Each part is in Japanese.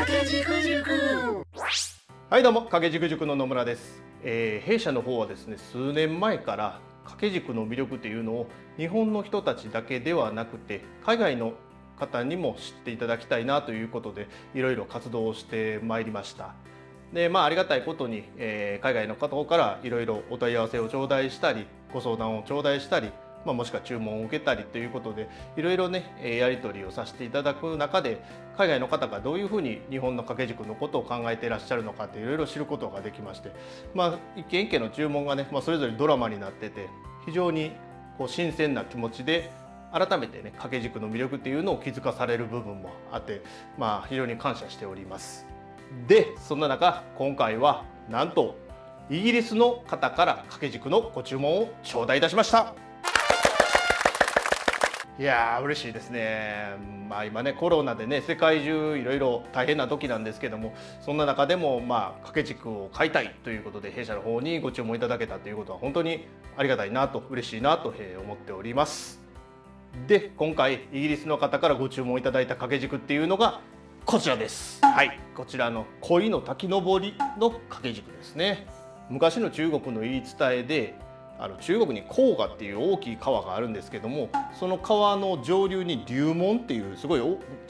掛軸塾はいどうも掛け軸塾の野村です、えー弊社の方はですね数年前から掛け軸の魅力っていうのを日本の人たちだけではなくて海外の方にも知っていただきたいなということでいろいろ活動をしてまいりました。でまあありがたいことに、えー海外の方からいろいろお問い合わせを頂戴したりご相談を頂戴したりまあ、もしくは注文を受けたりということでいろいろねやり取りをさせていただく中で海外の方がどういうふうに日本の掛け軸のことを考えていらっしゃるのかっていろいろ知ることができまして、まあ、一件一件の注文がね、まあ、それぞれドラマになってて非常にこう新鮮な気持ちで改めてね掛け軸の魅力っていうのを気づかされる部分もあって、まあ、非常に感謝しております。でそんな中今回はなんとイギリスの方から掛け軸のご注文を頂戴いたしました。いやー嬉しいですね、まあ、今ねコロナでね世界中いろいろ大変な時なんですけどもそんな中でもまあ掛け軸を買いたいということで弊社の方にご注文いただけたということは本当にありがたいなと嬉しいなと思っております。で今回イギリスの方からご注文いただいた掛け軸っていうのがこちらです。はい。こちらの恋の滝登りの掛け軸ですね。昔の中国の言い伝えであの中国に黄河っていう大きい川があるんですけどもその川の上流に龍門っていうすごい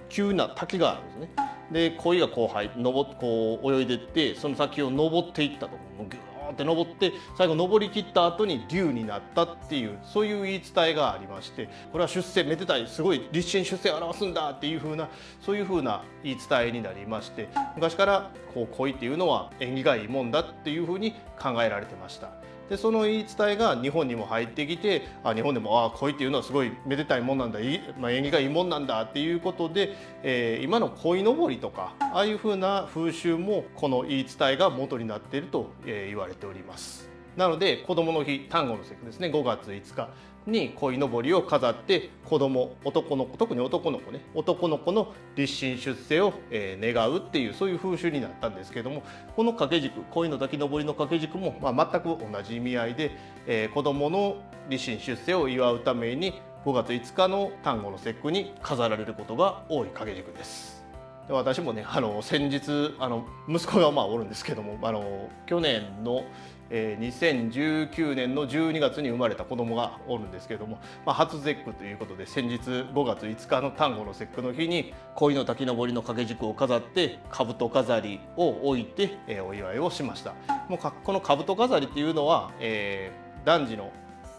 急な滝があるんですね。で鯉がこう入登こう泳いでってその先を登っていったともうギューって登って最後登りきった後に龍になったっていうそういう言い伝えがありましてこれは出世めでたいすごい立身出世を表すんだっていう風なそういう風な言い伝えになりまして昔からこう鯉っていうのは縁起がいいもんだっていう風に考えられてました。でその言い伝えが日本にも入ってきてあ日本でもあ恋っていうのはすごいめでたいもんなんだいい、まあ、縁起がいいもんなんだっていうことで、えー今の鯉のぼりとかああいうふうな風習もこの言い伝えが元になっていると、えー言われております。なので子どもの日端午の節句ですね5月5日に鯉のぼりを飾って子供男の子特に男の子ね男の子の立身出世を、願うっていうそういう風習になったんですけどもこの掛け軸鯉の滝登りの掛け軸も、まあ、全く同じ意味合いで、えー子供の立身出世を祝うために5月5日の端午の節句に飾られることが多い掛け軸です。で私もねあの先日あの息子がまあおるんですけどもあの去年の、えー2019年の12月に生まれた子供がおるんですけれども、まあ、初節句ということで先日5月5日の端午の節句の日に鯉の滝登りの掛け軸を飾って兜飾りを置いて、お祝いをしました。もうこの兜飾りっていうのは、えー男児の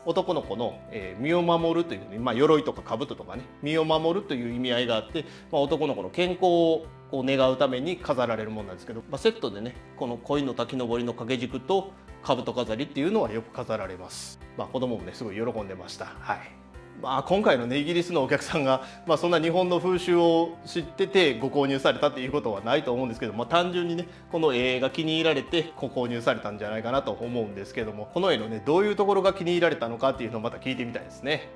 男の子の、身を守るという、まあ、鎧とか兜とかね身を守るという意味合いがあって、まあ、男の子の健康をこう願うために飾られるものなんですけど、まあ、セットでねこの鯉の滝登りの掛け軸と兜飾りっていうのはよく飾られます、まあ、子供もねすごい喜んでましたはいまあ、今回のねイギリスのお客さんが、まあ、そんな日本の風習を知っててご購入されたっていうことはないと思うんですけど、まあ、単純にねこの絵が気に入られてご購入されたんじゃないかなと思うんですけどもこの絵のねどういうところが気に入られたのかっていうのをまた聞いてみたいですね。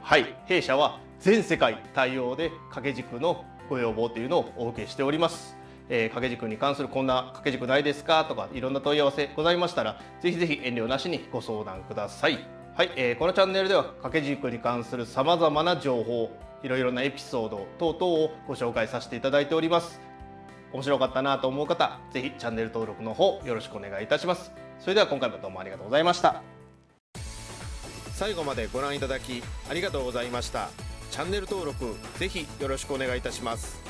はい弊社は全世界対応で掛け軸のご要望というのをお受けしております。えー掛け軸に関するこんな掛け軸ないですか？とかいろんな問い合わせございましたらぜひぜひ遠慮なしにご相談ください。はい、えーこのチャンネルでは掛け軸に関するさまざまな情報いろいろなエピソード等々をご紹介させていただいております。面白かったなと思う方ぜひチャンネル登録の方よろしくお願いいたします。それでは今回もどうもありがとうございました。最後までご覧いただきありがとうございましたチャンネル登録ぜひよろしくお願いいたします